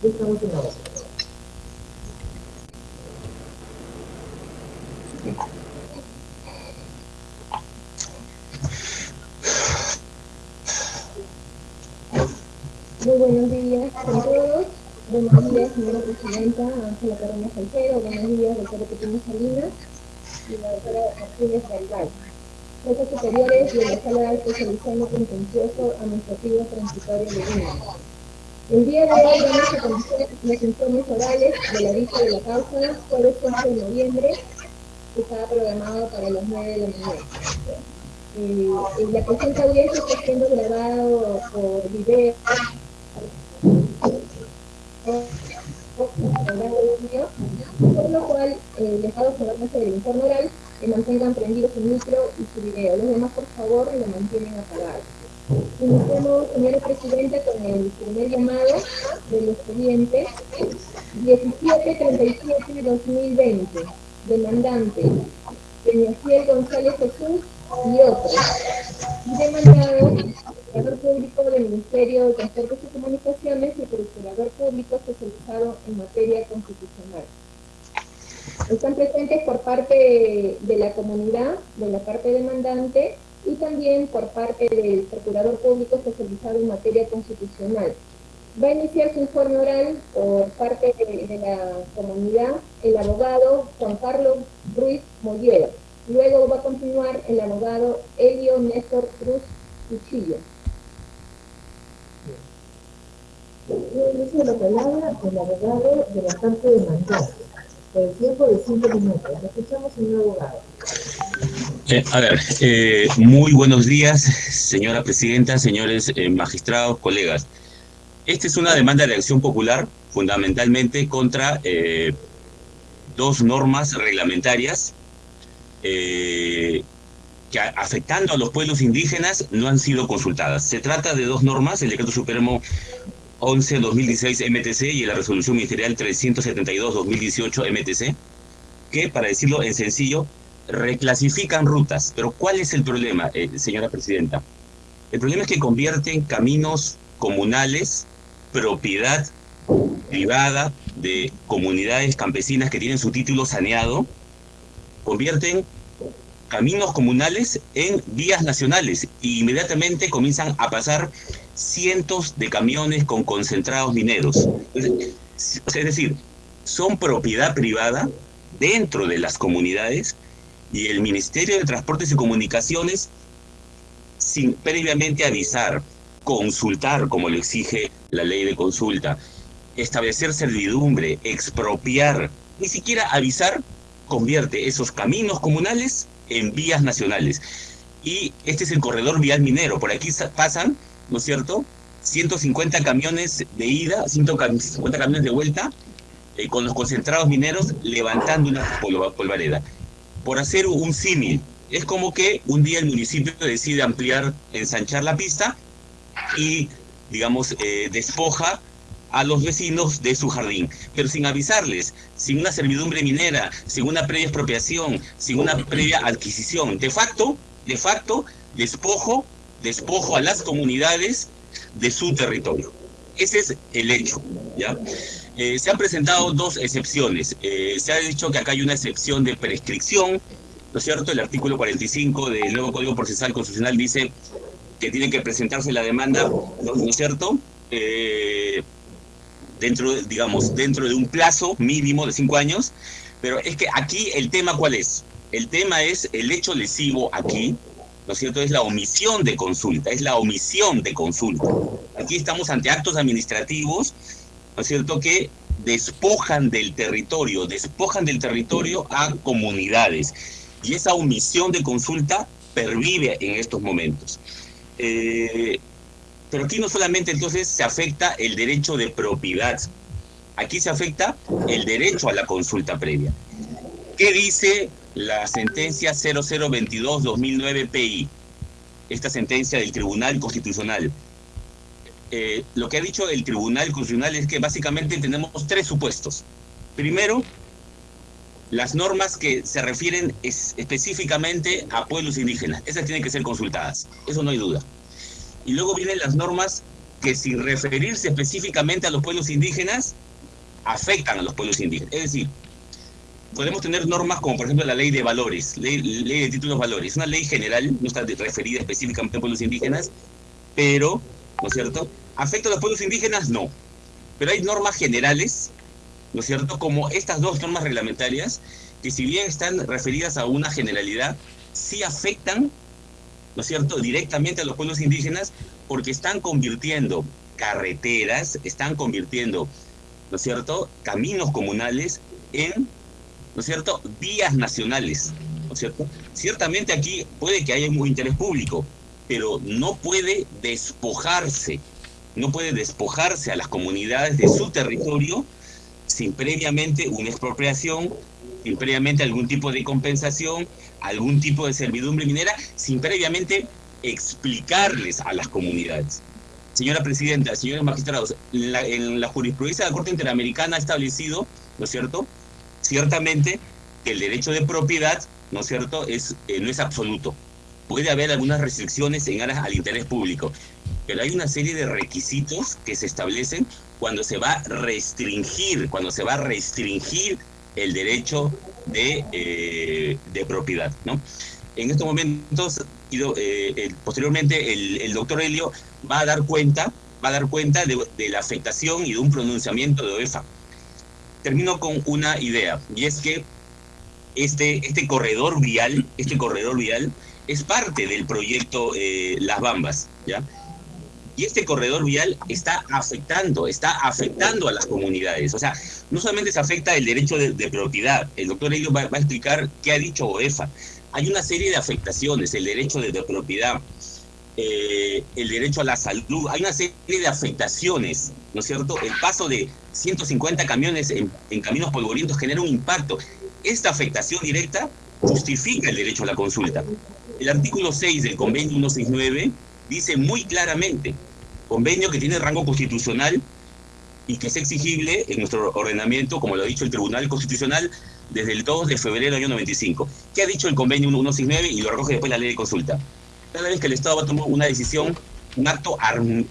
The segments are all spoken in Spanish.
Estamos en la Muy buenos días a todos. Buenos días, señora presidenta Ángela Carolina Salcedo. Buenos días, doctora Pequeña Salinas y la doctora Martínez Galván. Jueces superiores de la Sala Contencioso Administrativo Transitorio de Lima. El día de hoy vamos a conocer los informes orales de la vista de la causa, jueves 11 de noviembre, que estaba programado para las 9 de la mañana. Eh, la presente audiencia está siendo grabado por video por lo cual eh, les hago hacer el informe oral que mantengan prendido su micro y su video. Los demás, por favor, lo mantienen apagado. Iniciamos, señora Presidenta, con el primer llamado del expediente 1737-2020, demandante, Peñafiel González Jesús y otros. Demandado, procurador público del Ministerio de Transportes y Comunicaciones y procurador público especializado en materia constitucional. Están presentes por parte de la comunidad, de la parte demandante, y también por parte del Procurador Público especializado en materia constitucional. Va a iniciar su informe oral por parte de, la comunidad el abogado Juan Carlos Ruiz Mollero. Luego va a continuar el abogado Elio Néstor Cruz Cuchillo. Inicio la palabra el abogado de la parte demandante el tiempo de cinco minutos. Escuchamos, señor abogado. Eh, a ver, eh, muy buenos días, señora presidenta, señores eh, magistrados, colegas. Esta es una demanda de acción popular, fundamentalmente contra dos normas reglamentarias que afectando a los pueblos indígenas no han sido consultadas. Se trata de dos normas, el Decreto Supremo 11-2016 MTC y la Resolución Ministerial 372-2018 MTC, que, para decirlo en sencillo, reclasifican rutas. Pero ¿cuál es el problema, eh, señora Presidenta? El problema es que convierten caminos comunales, propiedad privada de comunidades campesinas que tienen su título saneado, convierten caminos comunales en vías nacionales e inmediatamente comienzan a pasar cientos de camiones con concentrados mineros. Es decir, son propiedad privada dentro de las comunidades y el Ministerio de Transportes y Comunicaciones, sin previamente avisar, consultar, como lo exige la ley de consulta, establecer servidumbre, expropiar, ni siquiera avisar, convierte esos caminos comunales en vías nacionales. Y este es el corredor vial minero. Por aquí pasan ¿no es cierto? 150 camiones de ida, 150 camiones de vuelta, eh, con los concentrados mineros levantando una polvareda. Por hacer un símil, es como que un día el municipio decide ampliar, ensanchar la pista y, digamos, eh, despoja a los vecinos de su jardín, pero sin avisarles, sin una servidumbre minera, sin una previa expropiación, sin una previa adquisición. De facto, de facto, despojo despojo a las comunidades de su territorio. Ese es el hecho, ¿ya? Eh, se han presentado dos excepciones. Eh, se ha dicho que acá hay una excepción de prescripción, ¿no es cierto? El artículo 45 del nuevo Código Procesal Constitucional dice que tiene que presentarse la demanda, ¿no, es cierto? Eh, dentro, digamos, dentro de un plazo mínimo de cinco años, pero es que aquí el tema ¿cuál es? El tema es el hecho lesivo aquí, ¿no es cierto? Es la omisión de consulta, es la omisión de consulta. Aquí estamos ante actos administrativos, ¿no es cierto?, que despojan del territorio, despojan del territorio a comunidades. Y esa omisión de consulta pervive en estos momentos. Eh, pero aquí no solamente entonces se afecta el derecho de propiedad, aquí se afecta el derecho a la consulta previa. ¿Qué dice la sentencia 0022-2009 PI, esta sentencia del Tribunal Constitucional. Eh, lo que ha dicho el Tribunal Constitucional es que básicamente tenemos tres supuestos. Primero, las normas que se refieren específicamente a pueblos indígenas. Esas tienen que ser consultadas, eso no hay duda. Y luego vienen las normas que sin referirse específicamente a los pueblos indígenas, afectan a los pueblos indígenas. Es decir, podemos tener normas como por ejemplo la ley de valores, ley, ley de títulos valores, una ley general, no está referida específicamente a pueblos indígenas, pero, ¿no es cierto? ¿Afecta a los pueblos indígenas? No. Pero hay normas generales, ¿no es cierto? Como estas dos normas reglamentarias, que si bien están referidas a una generalidad, sí afectan, ¿no es cierto?, directamente a los pueblos indígenas porque están convirtiendo carreteras, están convirtiendo, ¿no es cierto?, caminos comunales en, ¿no es cierto?, vías nacionales, ¿no es cierto? Ciertamente aquí puede que haya un interés público, pero no puede despojarse, no puede despojarse a las comunidades de su territorio sin previamente una expropiación, sin previamente algún tipo de compensación, algún tipo de servidumbre minera, sin previamente explicarles a las comunidades. Señora Presidenta, señores magistrados, en la, jurisprudencia de la Corte Interamericana ha establecido, ¿no es cierto?, ciertamente que el derecho de propiedad, ¿no es cierto?, es, eh, no es absoluto. Puede haber algunas restricciones en aras al interés público, pero hay una serie de requisitos que se establecen cuando se va a restringir, cuando se va a restringir el derecho de, eh, de propiedad, ¿no? En estos momentos, eh, posteriormente, el, doctor Helio va a dar cuenta, va a dar cuenta de, de la afectación y de un pronunciamiento de OEFA. Termino con una idea, y es que este, este corredor vial, este corredor vial, es parte del proyecto eh, Las Bambas, ¿ya? Y este corredor vial está afectando, está afectando a las comunidades. O sea, no solamente se afecta el derecho de, propiedad, el doctor Elio va, a explicar qué ha dicho OEFA. Hay una serie de afectaciones, el derecho de, propiedad, eh, el derecho a la salud, hay una serie de afectaciones, ¿no es cierto? El paso de 150 camiones en caminos polvorientos genera un impacto. Esta afectación directa justifica el derecho a la consulta. El artículo 6 del convenio 169 dice muy claramente convenio que tiene rango constitucional y que es exigible en nuestro ordenamiento, como lo ha dicho el Tribunal Constitucional, desde el 2 de febrero del año 95. ¿Qué ha dicho el convenio 169 y lo recoge después la ley de consulta? Cada vez que el Estado va a tomar una decisión, un acto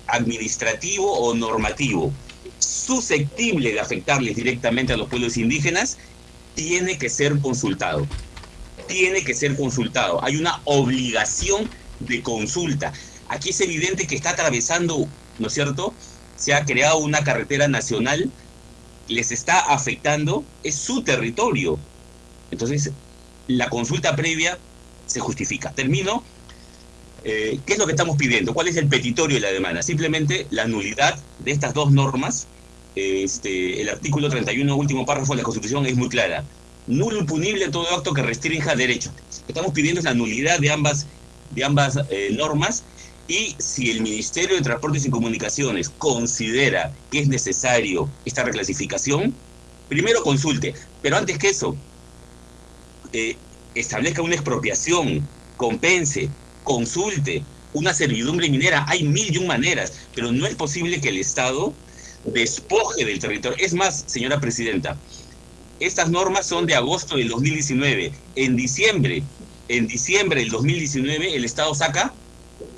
administrativo o normativo susceptible de afectarles directamente a los pueblos indígenas, tiene que ser consultado. Tiene que ser consultado. Hay una obligación de consulta. Aquí es evidente que está atravesando, ¿no es cierto? Se ha creado una carretera nacional, les está afectando, es su territorio. Entonces, la consulta previa se justifica. Termino. Eh, ¿Qué es lo que estamos pidiendo? ¿Cuál es el petitorio de la demanda? Simplemente la nulidad de estas dos normas. Este, el artículo 31, último párrafo de la Constitución, es muy clara. Nulo impunible todo acto que restrinja derechos. Lo que estamos pidiendo es la nulidad de ambas, de ambas eh, normas y si el Ministerio de Transportes y Comunicaciones considera que es necesario esta reclasificación, primero consulte, pero antes que eso, eh, establezca una expropiación, compense, consulte, una servidumbre minera, hay mil y un maneras, pero no es posible que el Estado despoje del territorio. Es más, señora Presidenta, estas normas son de agosto del 2019. En diciembre, en diciembre del 2019, el Estado saca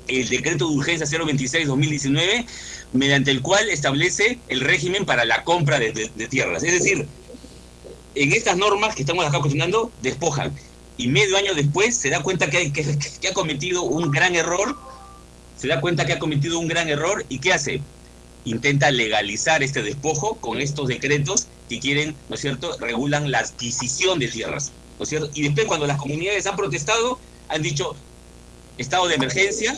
el decreto de urgencia 026-2019, mediante el cual establece el régimen para la compra de, tierras. Es decir, en estas normas que estamos acá cuestionando, despojan. Y medio año después se da cuenta que, que, ha cometido un gran error, se da cuenta que ha cometido un gran error y ¿qué hace? Intenta legalizar este despojo con estos decretos que quieren, ¿no es cierto?, regulan la adquisición de tierras, ¿no es cierto? Y después cuando las comunidades han protestado, han dicho, estado de emergencia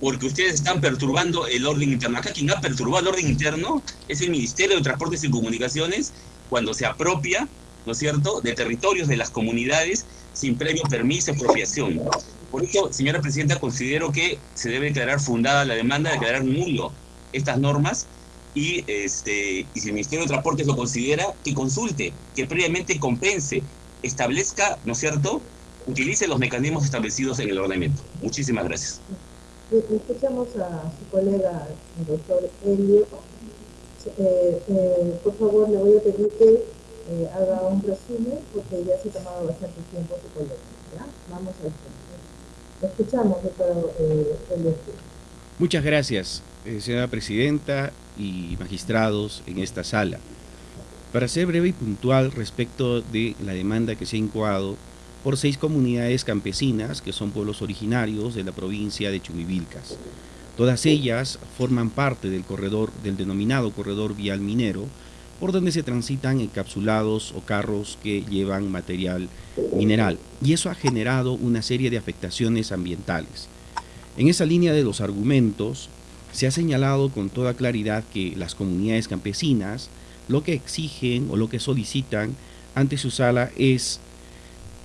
porque ustedes están perturbando el orden interno. Acá quien ha perturbado el orden interno es el Ministerio de Transportes y Comunicaciones cuando se apropia, ¿no es cierto?, de territorios de las comunidades sin previo permiso de expropiación. Por eso, señora Presidenta, considero que se debe declarar fundada la demanda, de declarar nulo estas normas y, este, y si el Ministerio de Transportes lo considera, que consulte, que previamente compense, establezca, ¿no es cierto?, utilice los mecanismos establecidos en el ordenamiento. Muchísimas gracias. Escuchamos a su colega, el doctor Elio. Eh, eh, por favor, le voy a pedir que eh, haga un resumen, porque ya se ha tomado bastante tiempo su colega. ¿ya? Vamos a escuchar. Escuchamos, doctor Elio. Muchas gracias. Eh, señora presidenta y magistrados en esta sala. Para ser breve y puntual respecto de la demanda que se ha incoado por seis comunidades campesinas que son pueblos originarios de la provincia de Chumivilcas. Todas ellas forman parte del corredor del denominado corredor vial minero, por donde se transitan encapsulados o carros que llevan material mineral. Y eso ha generado una serie de afectaciones ambientales. En esa línea de los argumentos, se ha señalado con toda claridad que las comunidades campesinas lo que exigen o lo que solicitan ante su sala es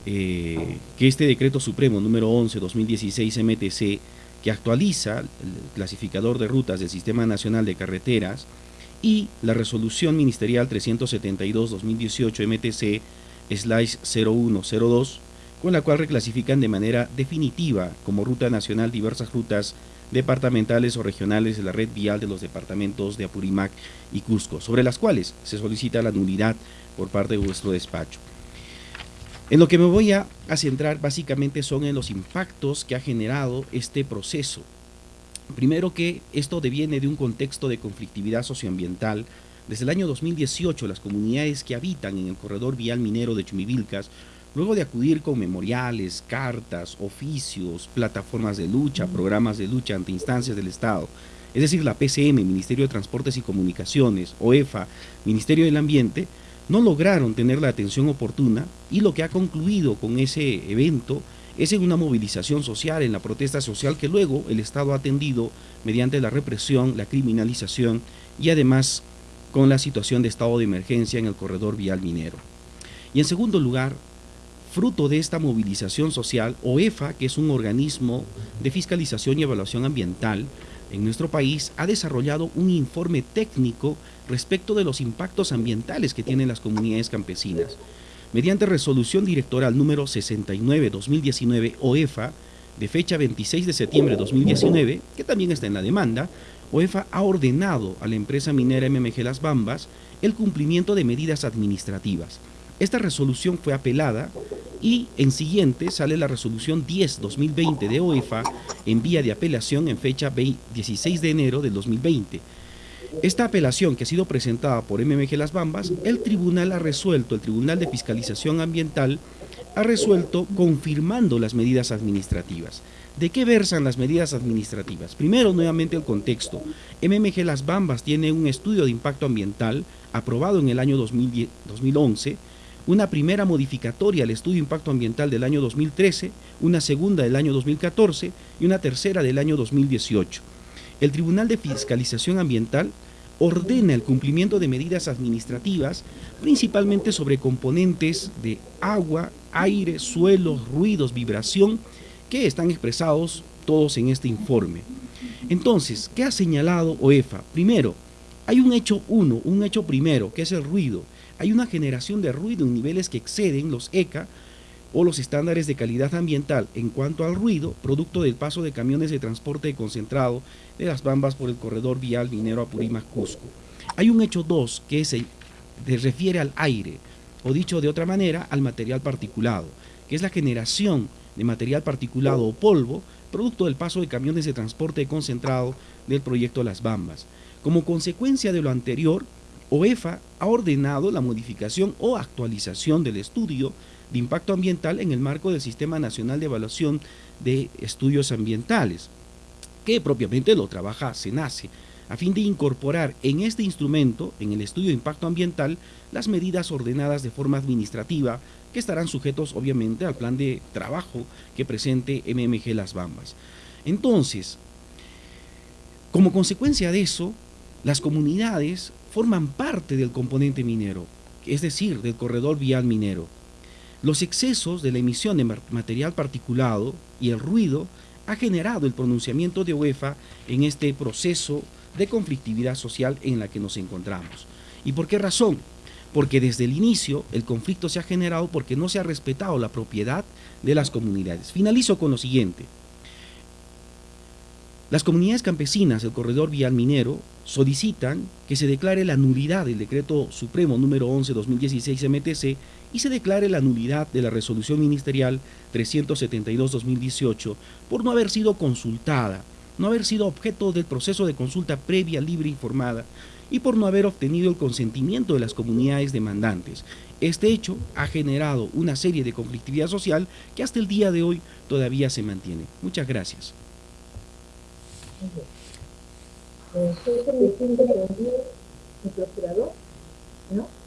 eh, que este decreto supremo número 11-2016 MTC, que actualiza el clasificador de rutas del Sistema Nacional de Carreteras, y la resolución ministerial 372-2018 MTC slash 0102, con la cual reclasifican de manera definitiva como ruta nacional diversas rutas departamentales o regionales de la red vial de los departamentos de Apurímac y Cusco, sobre las cuales se solicita la nulidad por parte de vuestro despacho. En lo que me voy a, centrar básicamente son en los impactos que ha generado este proceso Primero que esto deviene de un contexto de conflictividad socioambiental. Desde el año 2018 las comunidades que habitan en el corredor vial minero de Chumivilcas, luego de acudir con memoriales, cartas, oficios, plataformas de lucha, programas de lucha ante instancias del Estado, es decir, la PCM, Ministerio de Transportes y Comunicaciones, OEFA, Ministerio del Ambiente, no lograron tener la atención oportuna y lo que ha concluido con ese evento es en una movilización social, en la protesta social que luego el Estado ha atendido mediante la represión, la criminalización y además con la situación de estado de emergencia en el corredor vial minero. Y en segundo lugar, fruto de esta movilización social, OEFA, que es un organismo de fiscalización y evaluación ambiental en nuestro país, ha desarrollado un informe técnico respecto de los impactos ambientales que tienen las comunidades campesinas mediante resolución directoral número 69-2019 OEFA, de fecha 26 de septiembre de 2019, que también está en la demanda, OEFA ha ordenado a la empresa minera MMG Las Bambas el cumplimiento de medidas administrativas. Esta resolución fue apelada y en siguiente sale la resolución 10-2020 de OEFA en vía de apelación en fecha 16 de enero del 2020 esta apelación que ha sido presentada por MMG Las Bambas, el tribunal ha resuelto, el Tribunal de Fiscalización Ambiental ha resuelto confirmando las medidas administrativas. ¿De qué versan las medidas administrativas? Primero, nuevamente el contexto. MMG Las Bambas tiene un estudio de impacto ambiental aprobado en el año 2011, una primera modificatoria al estudio de impacto ambiental del año 2013, una segunda del año 2014 y una tercera del año 2018 el Tribunal de Fiscalización Ambiental ordena el cumplimiento de medidas administrativas, principalmente sobre componentes de agua, aire, suelos, ruidos, vibración, que están expresados todos en este informe. Entonces, ¿qué ha señalado OEFA? Primero, hay un hecho uno, un hecho primero, que es el ruido. Hay una generación de ruido en niveles que exceden los ECA o los estándares de calidad ambiental en cuanto al ruido, producto del paso de camiones de transporte concentrado de las bambas por el corredor vial minero Apurímac-Cusco. Hay un hecho 2 que se refiere al aire, o dicho de otra manera, al material particulado, que es la generación de material particulado o polvo, producto del paso de camiones de transporte concentrado del proyecto Las Bambas. Como consecuencia de lo anterior, OEFA ha ordenado la modificación o actualización del estudio de impacto ambiental en el marco del Sistema Nacional de Evaluación de Estudios Ambientales, que propiamente lo trabaja SENACE, a fin de incorporar en este instrumento, en el estudio de impacto ambiental, las medidas ordenadas de forma administrativa que estarán sujetos obviamente al plan de trabajo que presente MMG Las Bambas. Entonces, como consecuencia de eso, las comunidades forman parte del componente minero, es decir, del corredor vial minero. Los excesos de la emisión de material particulado y el ruido ha generado el pronunciamiento de UEFA en este proceso de conflictividad social en la que nos encontramos. ¿Y por qué razón? Porque desde el inicio el conflicto se ha generado porque no se ha respetado la propiedad de las comunidades. Finalizo con lo siguiente. Las comunidades campesinas del corredor vial minero solicitan que se declare la nulidad del decreto supremo número 11-2016 MTC y se declare la nulidad de la resolución ministerial 372-2018 por no haber sido consultada, no haber sido objeto del proceso de consulta previa, libre e informada, y por no haber obtenido el consentimiento de las comunidades demandantes. Este hecho ha generado una serie de conflictividad social que hasta el día de hoy todavía se mantiene. Muchas gracias.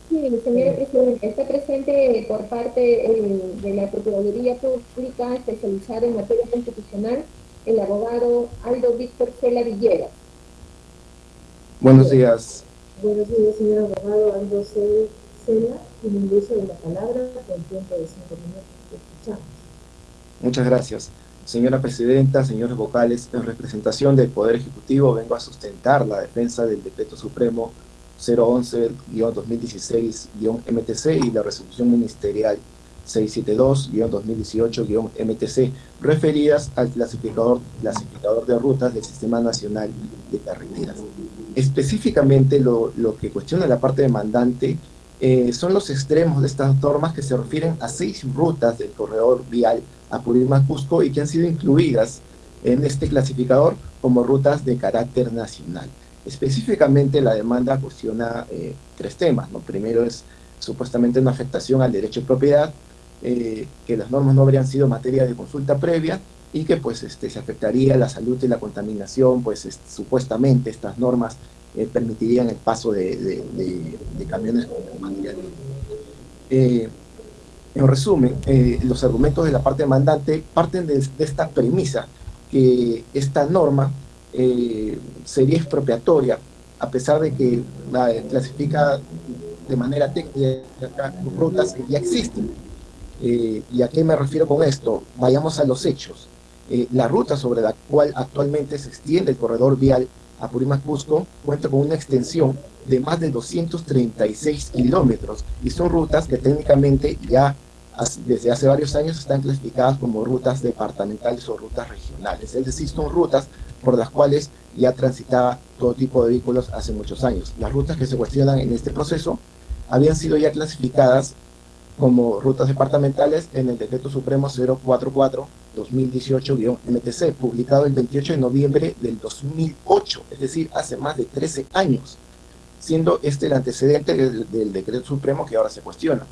Sí, señora Presidenta, está presente por parte de la Procuraduría Pública especializada en materia constitucional el abogado Aldo Víctor Cela Villegas. Buenos días. Buenos días, señor abogado Aldo Cela, tiene el uso de la palabra con tiempo de cinco minutos. Escuchamos. Muchas gracias. Señora Presidenta, señores vocales, en representación del Poder Ejecutivo vengo a sustentar la defensa del Decreto Supremo 011-2016-MTC y la resolución ministerial 672-2018-MTC referidas al clasificador, clasificador de rutas del Sistema Nacional de Carreteras. Específicamente lo, lo que cuestiona la parte demandante eh, son los extremos de estas normas que se refieren a seis rutas del corredor vial Apurímac-Cusco y que han sido incluidas en este clasificador como rutas de carácter nacional. Específicamente la demanda cuestiona eh, tres temas. ¿no? Primero es supuestamente una afectación al derecho de propiedad, eh, que las normas no habrían sido materia de consulta previa y que pues este, se afectaría la salud y la contaminación, pues supuestamente estas normas eh, permitirían el paso de, camiones con material. En resumen, los argumentos de la parte demandante parten de esta premisa que esta norma eh, sería expropiatoria, a pesar de que la clasifica de manera técnica rutas que ya existen. Eh, ¿Y a qué me refiero con esto? Vayamos a los hechos. Eh, la ruta sobre la cual actualmente se extiende el corredor vial a Cusco cuenta con una extensión de más de 236 kilómetros y son rutas que técnicamente ya desde hace varios años están clasificadas como rutas departamentales o rutas regionales, es decir, son rutas por las cuales ya transitaba todo tipo de vehículos hace muchos años. Las rutas que se cuestionan en este proceso habían sido ya clasificadas como rutas departamentales en el Decreto Supremo 044-2018-MTC, publicado el 28 de noviembre del 2008, es decir, hace más de 13 años, siendo este el antecedente del, Decreto Supremo que ahora se cuestiona.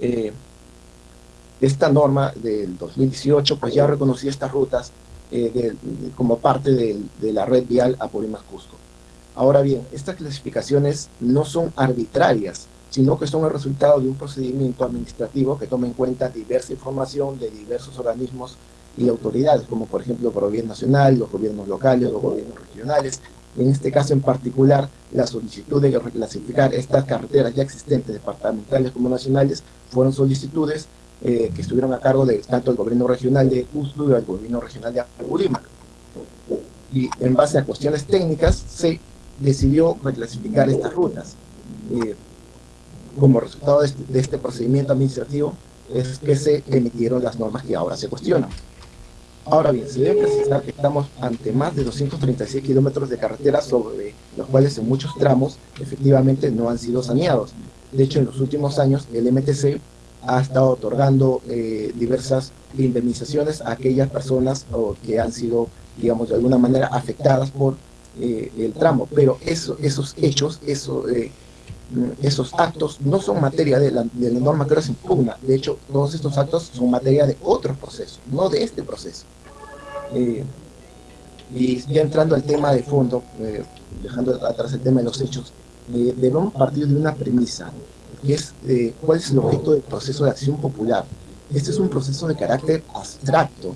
Eh, esta norma del 2018 pues ya reconocía estas rutas eh, como parte de, la red vial Apurímac-Cusco. Ahora bien, estas clasificaciones no son arbitrarias, sino que son el resultado de un procedimiento administrativo que toma en cuenta diversa información de diversos organismos y autoridades, como por ejemplo el gobierno nacional, los gobiernos locales, los gobiernos regionales. En este caso en particular, la solicitud de reclasificar estas carreteras ya existentes, departamentales como nacionales, fueron solicitudes eh, que estuvieron a cargo de tanto el gobierno regional de Cusco y el gobierno regional de Apurímac. Y en base a cuestiones técnicas se decidió reclasificar estas rutas. Eh, como resultado este, de este, procedimiento administrativo es que se emitieron las normas que ahora se cuestionan. Ahora bien, se debe precisar que estamos ante más de 236 kilómetros de carretera sobre los cuales en muchos tramos efectivamente no han sido saneados. De hecho, en los últimos años el MTC ha estado otorgando eh, diversas indemnizaciones a aquellas personas que han sido, digamos, de alguna manera afectadas por eh, el tramo. Pero eso, esos hechos, eso, eh, esos actos no son materia de la, de la norma que se impugna. De hecho, todos estos actos son materia de otros procesos, no de este proceso. y ya entrando al tema de fondo, dejando atrás el tema de los hechos, debemos partir de una premisa que es eh, cuál es el objeto del proceso de acción popular. Este es un proceso de carácter abstracto,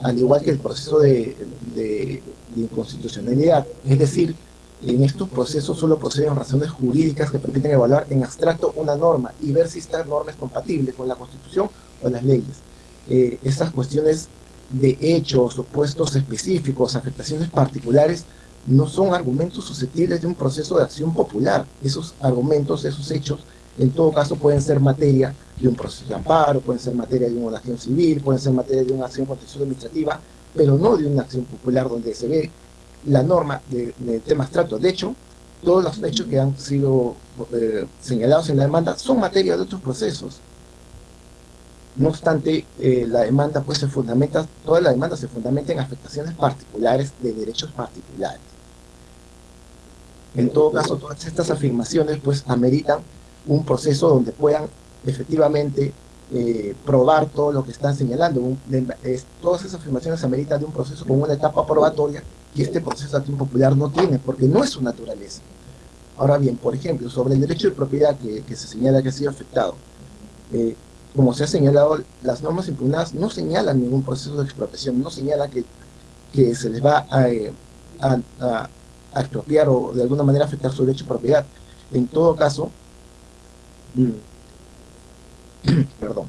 al igual que el proceso de, de, inconstitucionalidad. Es decir, en estos procesos solo proceden razones jurídicas que permiten evaluar en abstracto una norma y ver si esta norma es compatible con la Constitución o las leyes. Eh, estas cuestiones de hechos, opuestos específicos, afectaciones particulares, no son argumentos susceptibles de un proceso de acción popular. Esos argumentos, esos hechos, en todo caso pueden ser materia de un proceso de amparo, pueden ser materia de una acción civil, pueden ser materia de una acción contenciosa administrativa, pero no de una acción popular donde se ve la norma del de tema abstracto. De hecho, todos los hechos que han sido eh, señalados en la demanda son materia de otros procesos. No obstante, eh, la demanda pues se fundamenta, toda la demanda se fundamenta en afectaciones particulares de derechos particulares. En todo caso, todas estas afirmaciones pues ameritan un proceso donde puedan efectivamente eh, probar todo lo que están señalando. todas esas afirmaciones ameritan de un proceso con una etapa probatoria y este proceso de acción popular no tiene, porque no es su naturaleza. Ahora bien, por ejemplo, sobre el derecho de propiedad que, se señala que ha sido afectado, eh, como se ha señalado, las normas impugnadas no señalan ningún proceso de expropiación, no señalan que, que se les va a, eh, a, expropiar o de alguna manera afectar su derecho de propiedad. En todo caso, perdón,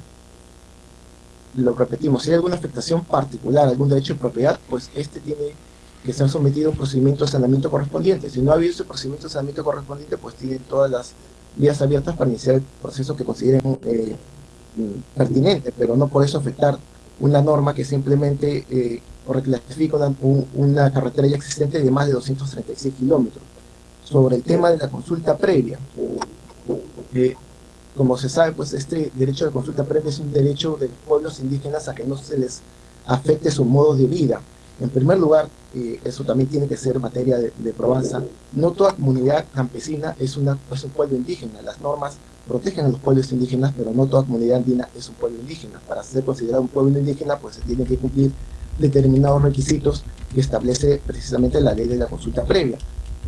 lo repetimos, si hay alguna afectación particular, algún derecho de propiedad, pues este tiene que ser sometido a un procedimiento de saneamiento correspondiente. Si no ha habido ese procedimiento de saneamiento correspondiente, pues tienen todas las vías abiertas para iniciar el proceso que consideren eh, mm, pertinente, pero no por eso afectar una norma que simplemente eh, reclasifica una, carretera ya existente de más de 236 kilómetros. Sobre el tema de la consulta previa, eh, como se sabe, pues este derecho de consulta previa es un derecho de pueblos indígenas a que no se les afecte su modo de vida. En primer lugar, eh, eso también tiene que ser materia de, probanza, no toda comunidad campesina es, una, un pueblo indígena. Las normas protegen a los pueblos indígenas, pero no toda comunidad andina es un pueblo indígena. Para ser considerado un pueblo indígena, pues se tienen que cumplir determinados requisitos que establece precisamente la ley de la consulta previa.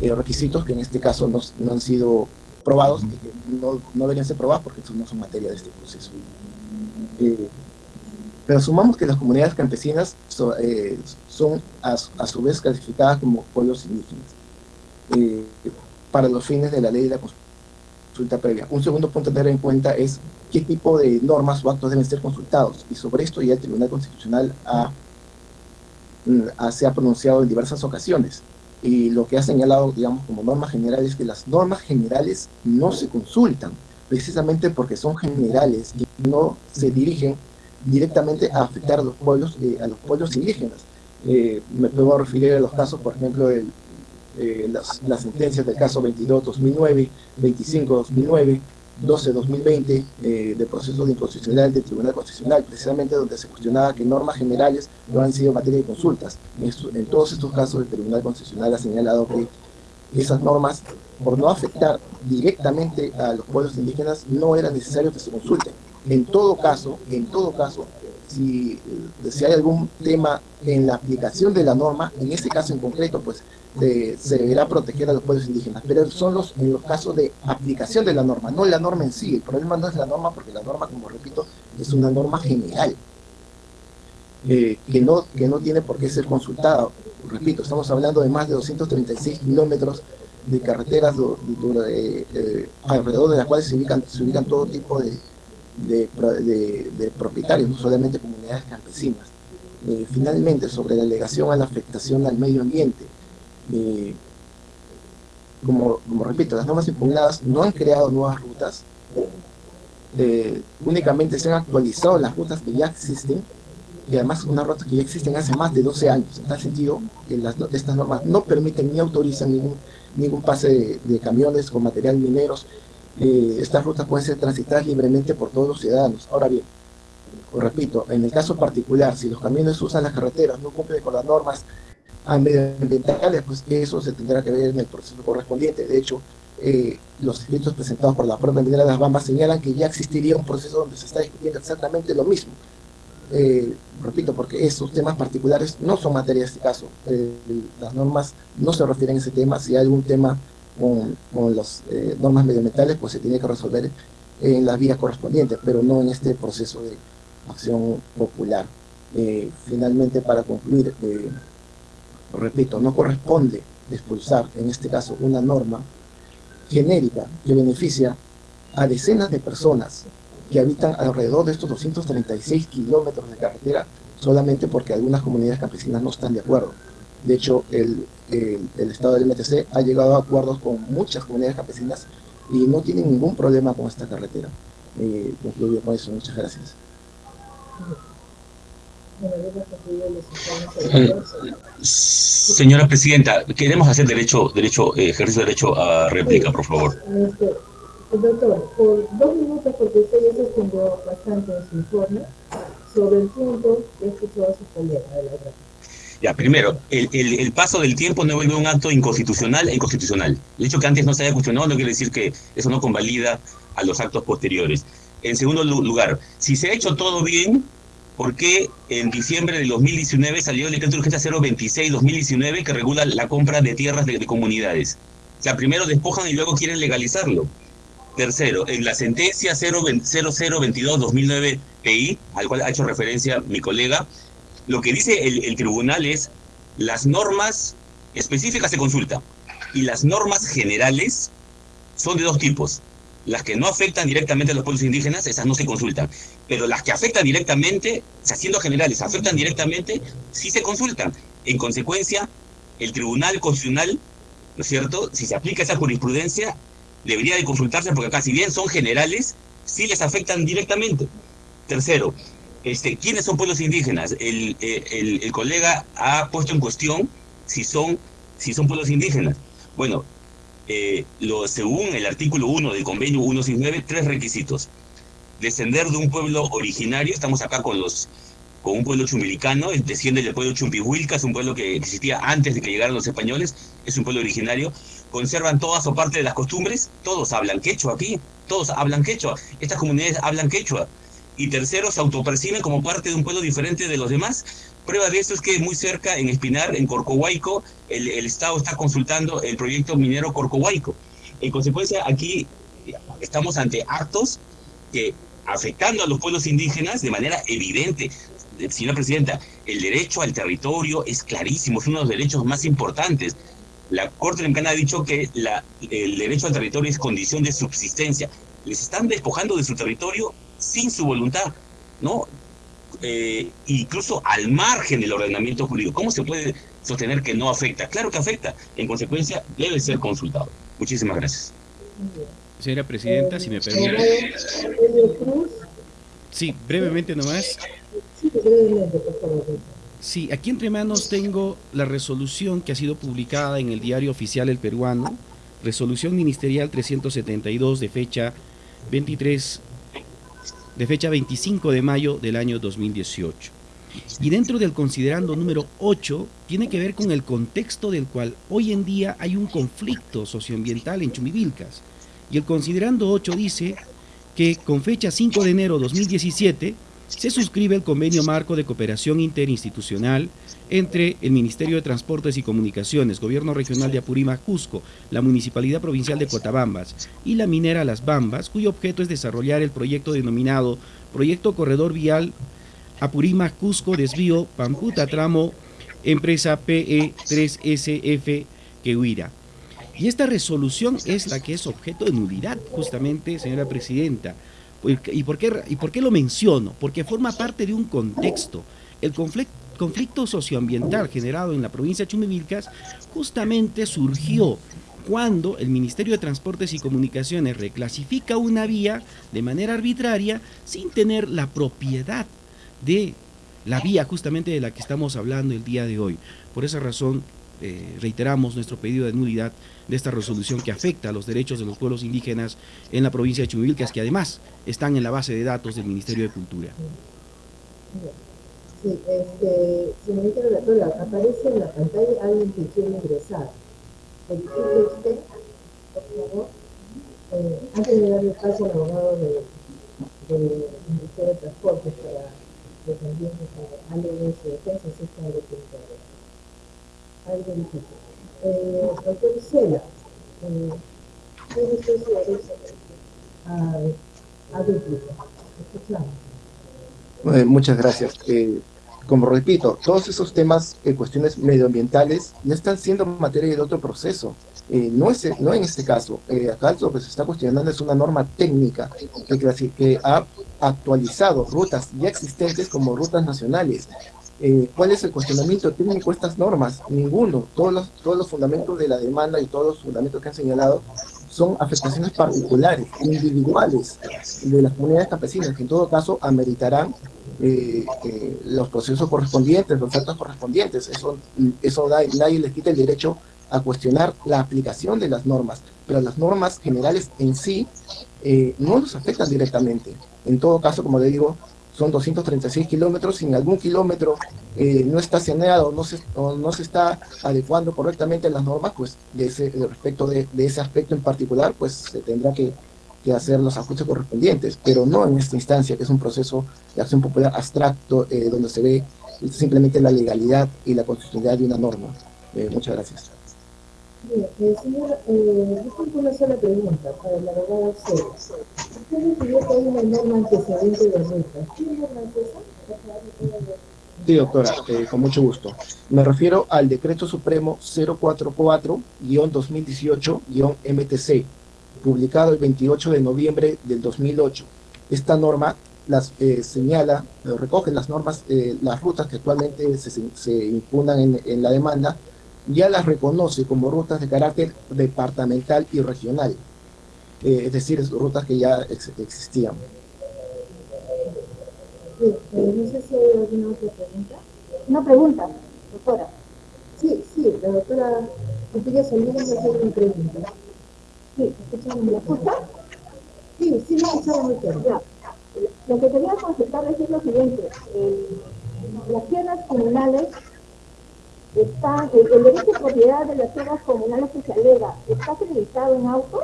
Eh, requisitos que en este caso no, han sido probados que no, no, deberían ser probados porque no son materia de este proceso. Eh, pero asumamos que las comunidades campesinas eh, son a, su vez clasificadas como pueblos indígenas para los fines de la ley de la consulta previa. Un segundo punto a tener en cuenta es qué tipo de normas o actos deben ser consultados y sobre esto ya el Tribunal Constitucional ha Mm, se ha pronunciado en diversas ocasiones. Y lo que ha señalado, digamos, como norma general es que las normas generales no se consultan, precisamente porque son generales y no se dirigen directamente a afectar a los pueblos, eh, a los pueblos indígenas. Eh, me puedo referir a los casos, por ejemplo, eh, las, las sentencias del caso 22-2009, 25-2009, 12-2020 eh, de proceso de inconstitucional del Tribunal Constitucional, precisamente donde se cuestionaba que normas generales no han sido materia de consultas. En, todos estos casos el Tribunal Constitucional ha señalado que esas normas, por no afectar directamente a los pueblos indígenas, no era necesario que se consulten. En todo caso, en todo caso, si, si hay algún tema en la aplicación de la norma, en este caso en concreto, pues se deberá proteger a los pueblos indígenas, pero son los, en los casos de aplicación de la norma, no la norma en sí. El problema no es la norma porque la norma, como repito, es una norma general, eh, que, no, que no tiene por qué ser consultada. Repito, estamos hablando de más de 236 kilómetros de carreteras eh, alrededor de las cuales se ubican, se ubican todo tipo de, de, propietarios, no solamente comunidades campesinas. Eh, finalmente, sobre la alegación a la afectación al medio ambiente, eh, como, como, repito, las normas impugnadas no han creado nuevas rutas, eh, únicamente se han actualizado las rutas que ya existen, y además unas rutas que ya existen hace más de 12 años, en tal sentido que las, estas normas no permiten ni autorizan ningún, ningún pase de, camiones con material mineros, eh, estas rutas pueden ser transitadas libremente por todos los ciudadanos. Ahora bien, repito, en el caso particular, si los camiones usan las carreteras, no cumplen con las normas medioambientales, pues eso se tendrá que ver en el proceso correspondiente. De hecho, eh, los escritos presentados por la propia de las Bambas señalan que ya existiría un proceso donde se está discutiendo exactamente lo mismo. Eh, repito, porque esos temas particulares no son materia de este caso. Eh, las normas no se refieren a ese tema. Si hay algún tema con, con las normas medioambientales, pues se tiene que resolver en las vías correspondientes, pero no en este proceso de acción popular. finalmente, para concluir, repito, no corresponde expulsar, en este caso, una norma genérica que beneficia a decenas de personas que habitan alrededor de estos 236 kilómetros de carretera solamente porque algunas comunidades campesinas no están de acuerdo. De hecho, el, Estado del MTC ha llegado a acuerdos con muchas comunidades campesinas y no tienen ningún problema con esta carretera. Eh, concluyo con eso. Muchas gracias. Señora Presidenta, queremos hacer derecho, derecho, eh, ejercicio derecho a réplica, por favor. Este, doctor, por dos minutos, porque usted ya se extendió bastante en su informe, sobre el tiempo que escuchó a su colega de la otra. Ya, primero, el, el, el, paso del tiempo no vuelve un acto inconstitucional e inconstitucional. El hecho que antes no se haya cuestionado no quiere decir que eso no convalida a los actos posteriores. En segundo lugar, si se ha hecho todo bien, ¿por qué en diciembre del 2019 salió el decreto de urgencia 026-2019 que regula la compra de tierras de, de comunidades? O sea, primero despojan y luego quieren legalizarlo. Tercero, en la sentencia 0022-2009 PI, al cual ha hecho referencia mi colega, lo que dice el, tribunal es las normas específicas se consultan y las normas generales son de dos tipos. Las que no afectan directamente a los pueblos indígenas, esas no se consultan. Pero las que afectan directamente, siendo generales, afectan directamente, sí se consultan. En consecuencia, el Tribunal Constitucional, ¿no es cierto?, si se aplica esa jurisprudencia, debería de consultarse porque acá, si bien son generales, sí les afectan directamente. Tercero, este, ¿quiénes son pueblos indígenas? El, el, el, colega ha puesto en cuestión si son, si son pueblos indígenas. Bueno, eh, lo, según el artículo 1 del convenio 169, tres requisitos. Descender de un pueblo originario, estamos acá con los con un pueblo chumbilicano, desciende del pueblo Chumpihuilca, es un pueblo que existía antes de que llegaran los españoles, es un pueblo originario, conservan todas o parte de las costumbres, todos hablan quechua aquí, todos hablan quechua, estas comunidades hablan quechua, y tercero, se autoperciben como parte de un pueblo diferente de los demás. Prueba de esto es que muy cerca, en Espinar, en Corcohuayco, el, Estado está consultando el proyecto minero Corcohuayco. En consecuencia, aquí estamos ante actos que, afectando a los pueblos indígenas de manera evidente, señora presidenta, el derecho al territorio es clarísimo, es uno de los derechos más importantes. La Corte Lemcana ha dicho que el derecho al territorio es condición de subsistencia. Les están despojando de su territorio sin su voluntad, ¿no? Eh, incluso al margen del ordenamiento jurídico. ¿Cómo se puede sostener que no afecta? Claro que afecta. En consecuencia, debe ser consultado. Muchísimas gracias. Señora Presidenta, si me permite. Sí, brevemente nomás. Sí, aquí entre manos tengo la resolución que ha sido publicada en el diario oficial El Peruano, resolución ministerial 372 de fecha 23 de fecha 25 de mayo del año 2018. Y dentro del considerando número 8 tiene que ver con el contexto del cual hoy en día hay un conflicto socioambiental en Chumivilcas. Y el considerando 8 dice que con fecha 5 de enero 2017 se suscribe el convenio marco de cooperación interinstitucional entre el Ministerio de Transportes y Comunicaciones, Gobierno Regional de Apurímac, Cusco, la Municipalidad Provincial de Cotabambas y la minera Las Bambas, cuyo objeto es desarrollar el proyecto denominado Proyecto Corredor Vial Apurímac, Cusco, Desvío, Pamputa, Tramo, Empresa PE3SF Quehuira. Y esta resolución es la que es objeto de nulidad, justamente, señora Presidenta. ¿Y por, qué, ¿Y por qué lo menciono? Porque forma parte de un contexto. El conflicto, socioambiental generado en la provincia de Chumivilcas justamente surgió cuando el Ministerio de Transportes y Comunicaciones reclasifica una vía de manera arbitraria sin tener la propiedad de la vía justamente de la que estamos hablando el día de hoy. Por esa razón eh, reiteramos nuestro pedido de nulidad de esta resolución que afecta a los derechos de los pueblos indígenas en la provincia de Chumivilcas, que además están en la base de datos del Ministerio de Cultura. Sí, este, señorita relatora, aparece en la pantalla alguien que quiere ingresar. ¿Verifique usted, por favor? Eh, antes de darle paso al abogado del de Ministerio de Transportes para defender a alguien de su defensa, si está de Eh, doctor Isela, eh, a. Escuchamos. Eh, muchas gracias. Eh, como repito, todos esos temas, eh, cuestiones medioambientales, ya están siendo materia de otro proceso. Eh, no, es, no en este caso. Eh, acá lo que se está cuestionando es una norma técnica que, que ha actualizado rutas ya existentes como rutas nacionales. ¿Cuál es el cuestionamiento técnico de estas normas? Ninguno. Todos los, todos los fundamentos de la demanda y todos los fundamentos que han señalado son afectaciones particulares, individuales de las comunidades campesinas, que en todo caso ameritarán eh, eh, los procesos correspondientes, los actos correspondientes. Eso, eso da, nadie les quita el derecho a cuestionar la aplicación de las normas, pero las normas generales en sí eh, no nos afectan directamente. En todo caso, como le digo, son 236 kilómetros, si en algún kilómetro eh, no está saneado no se, o no se está adecuando correctamente las normas, pues de ese, respecto de, ese aspecto en particular, pues se tendrá que, hacer los ajustes correspondientes, pero no en esta instancia, que es un proceso de acción popular abstracto, eh, donde se ve simplemente la legalidad y la constitucionalidad de una norma. Eh, muchas gracias. Bien, eh, señor, eh, una sola pregunta para la abogada Cero. Usted decidió que hay una norma antecedente de ruta. ¿Qué norma esa? Sí, doctora, eh, con mucho gusto. Me refiero al Decreto Supremo 044-2018-MTC, publicado el 28 de noviembre del 2008. Esta norma las eh, señala, recoge las normas, eh, las rutas que actualmente se, se impugnan en, en la demanda, ya las reconoce como rutas de carácter departamental y regional, eh, es decir, rutas que ya existían. Sí, eh, no sé si hay alguna otra pregunta. Una pregunta, doctora. Sí, sí, la doctora Cecilia hacer una pregunta. Sí, ¿me escucha? Sí, sí, me escucha muy claro. Ya. Lo que quería consultar es lo siguiente. las tierras comunales está, el, derecho de propiedad de las tierras comunales que se alega, ¿está acreditado en auto?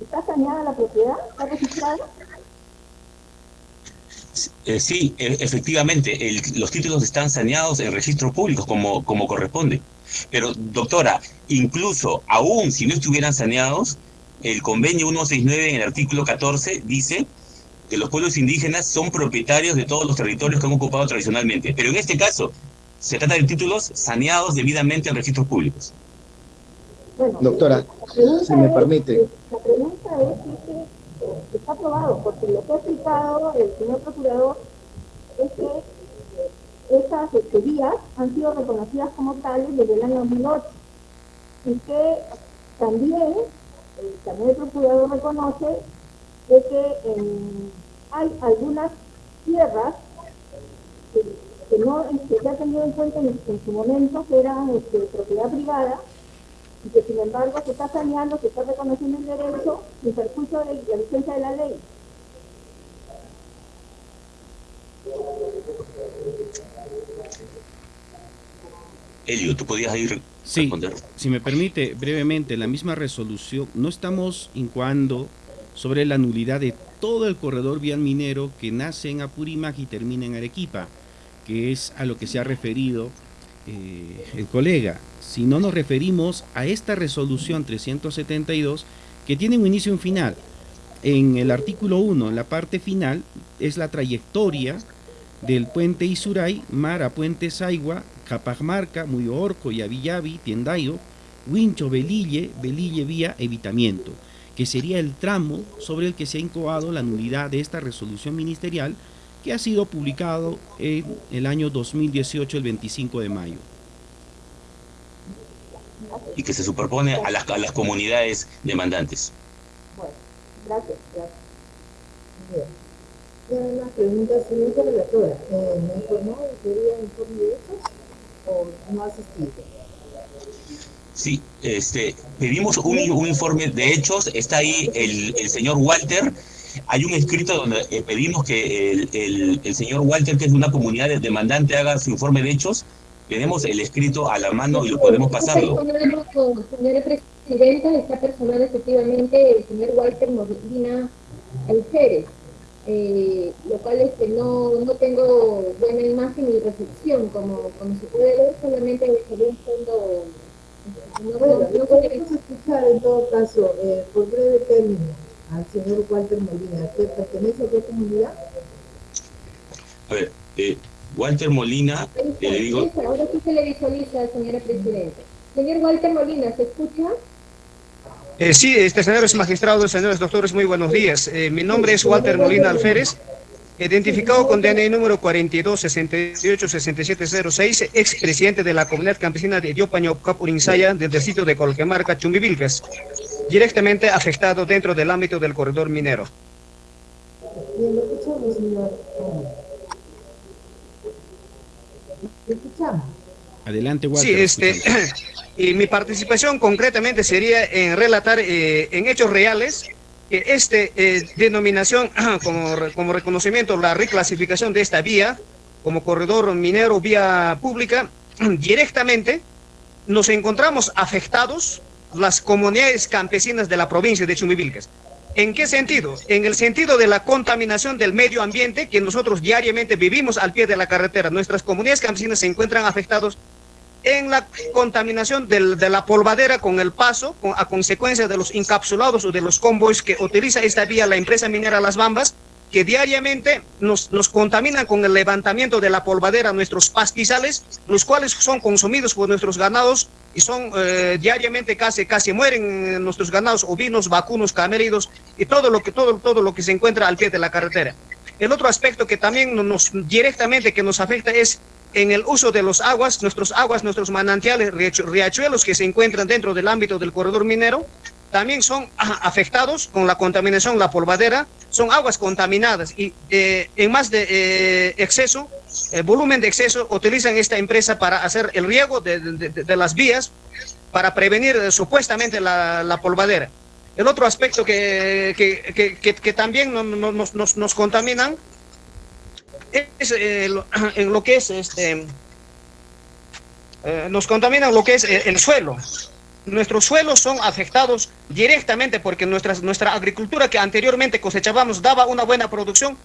¿Está saneada la propiedad? ¿Está registrada? Eh, sí, e, efectivamente, los títulos están saneados en registros públicos como, como corresponde. Pero, doctora, incluso aún si no estuvieran saneados, el convenio 169 en el artículo 14 dice que los pueblos indígenas son propietarios de todos los territorios que han ocupado tradicionalmente. Pero en este caso, se trata de títulos saneados debidamente en registros públicos. Doctora, si me permite. La pregunta es si eh, está aprobado, porque lo que ha explicado el señor procurador es que eh, estas vías han sido reconocidas como tales desde el año 2008 y que también, también el procurador reconoce de que hay algunas tierras que no este, se ha tenido en cuenta en, su momento que era este, propiedad privada y que sin embargo se está saneando, se está reconociendo el derecho sin perjuicio de la licencia de la ley. Elio, ¿tú podías ir sí, responder? si me permite, brevemente, la misma resolución, no estamos incuando sobre la nulidad de todo el corredor vial minero que nace en Apurímac y termina en Arequipa que es a lo que se ha referido eh, el colega, si no nos referimos a esta resolución 372 que tiene un inicio y un final. En el artículo 1, en la parte final, es la trayectoria del puente Isuray, mar a puente Saigua, Capagmarca, Muyorco, Yavillavi, Tiendayo, Wincho, Belille, Belille vía evitamiento, que sería el tramo sobre el que se ha incoado la nulidad de esta resolución ministerial que ha sido publicado en el año 2018, el 25 de mayo. Y que se superpone a las, a las comunidades demandantes. Bueno, gracias. gracias. Bien. Una pregunta, señor relatora. Eh, ¿Me informó de que había informe de hechos o no ha asistido? Sí, este, pedimos un, un, informe de hechos, está ahí el, el señor Walter, hay un escrito donde eh, pedimos que el, el, señor Walter, que es de una comunidad demandante, haga su informe de hechos. Tenemos el escrito a la mano y lo podemos pasarlo. Señora Presidenta, está personal efectivamente el señor Walter Molina Alférez, eh, lo cual es que no, no tengo buena imagen ni recepción, como, como se puede ver, solamente sería un fondo... No, bueno, no, no podemos escuchar en todo caso, eh, por breve término al señor Walter Molina. ¿Qué pertenece a qué comunidad? A ver, eh, Walter Molina, eh, le digo... Ahora sí se le visualiza, señora Presidenta. Señor Walter Molina, ¿se escucha? Eh, sí, este, señores magistrados, señores doctores, muy buenos días. Eh, mi nombre es Walter Molina Alférez, identificado con DNI número 42 68 6706, expresidente de la comunidad campesina de Diopaño Capurinsaya, del sitio de Colquemarca, Chumbivilcas directamente afectado dentro del ámbito del corredor minero. Bien, lo escuchamos, señor. Lo escuchamos. Adelante, Walter. Sí, este, y mi participación concretamente sería en relatar eh, en hechos reales que este eh, denominación como, como reconocimiento, la reclasificación de esta vía como corredor minero vía pública, directamente nos encontramos afectados las comunidades campesinas de la provincia de Chumivilcas. ¿En qué sentido? En el sentido de la contaminación del medio ambiente que nosotros diariamente vivimos al pie de la carretera. Nuestras comunidades campesinas se encuentran afectados en la contaminación de la polvadera con el paso, a consecuencia de los encapsulados o de los convoys que utiliza esta vía la empresa minera Las Bambas, que diariamente nos, nos contaminan con el levantamiento de la polvadera nuestros pastizales, los cuales son consumidos por nuestros ganados y son eh, diariamente casi, casi mueren eh, nuestros ganados ovinos, vacunos, camelidos y todo lo, que, todo, todo lo que se encuentra al pie de la carretera. El otro aspecto que también no- nos directamente que nos afecta es en el uso de los aguas, nuestros aguas, nuestros manantiales, riachu- riachuelos que se encuentran dentro del ámbito del corredor minero, también son afectados con la contaminación, la polvadera, son aguas contaminadas y eh, en más de eh, exceso, el volumen de exceso, utilizan esta empresa para hacer el riego de, de- las vías para prevenir eh, supuestamente la, la polvadera. El otro aspecto que, que, que- que- también no- no- nos, nos, nos contaminan es eh, en lo que es este eh, nos contaminan lo que es eh, el suelo. Nuestros suelos son afectados directamente porque nuestras, nuestra agricultura que anteriormente cosechábamos daba una buena producción,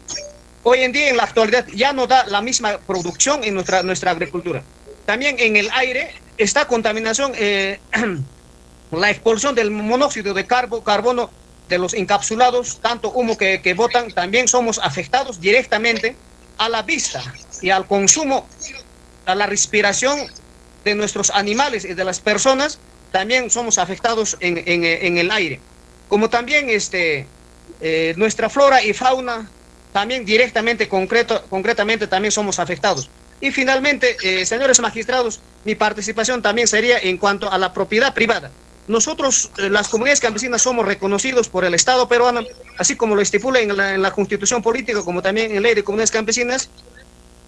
hoy en día en la actualidad ya no da la misma producción en nuestra, nuestra agricultura. También en el aire está contaminación, eh, la expulsión del monóxido de carbo- carbono de los encapsulados, tanto humo que, que botan, también somos afectados directamente a la vista y al consumo, a la respiración de nuestros animales y de las personas, también somos afectados en, en- el aire. Como también este, eh, nuestra flora y fauna, también directamente, concreto, concretamente, también somos afectados. Y finalmente, eh, señores magistrados, mi participación también sería en cuanto a la propiedad privada. Nosotros, eh, las comunidades campesinas, somos reconocidos por el Estado peruano, así como lo estipula en la, en la Constitución Política, como también en Ley de Comunidades Campesinas.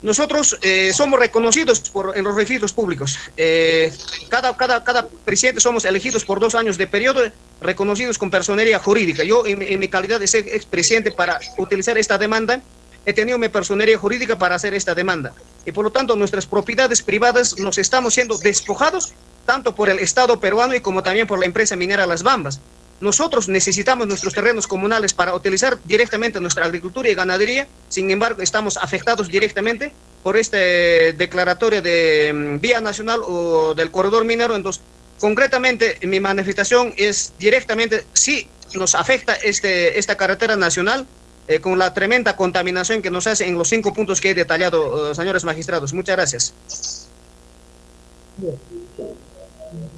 Nosotros eh, somos reconocidos por, en los registros públicos. Eh, cada, cada, cada presidente somos elegidos por dos años de periodo, reconocidos con personería jurídica. Yo, en, en mi calidad de ser expresidente para utilizar esta demanda, he tenido mi personería jurídica para hacer esta demanda. Y por lo tanto, nuestras propiedades privadas nos estamos siendo despojados tanto por el Estado peruano y como también por la empresa minera Las Bambas. Nosotros necesitamos nuestros terrenos comunales para utilizar directamente nuestra agricultura y ganadería, sin embargo, estamos afectados directamente por este declaratoria de mm, vía nacional o del corredor minero. Entonces, concretamente, mi manifestación es directamente, sí nos afecta este, esta carretera nacional, eh, con la tremenda contaminación que nos hace en los cinco puntos que he detallado, eh, señores magistrados. Muchas gracias.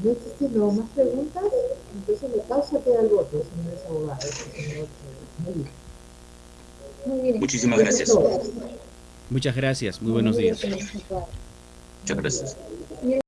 ¿No existen no más preguntas? Entonces le causa queda el voto, señores abogados. señor, eh, Melito. Muy bien. Muchísimas gracias. Muchas gracias. Muy buenos días. Muchas gracias.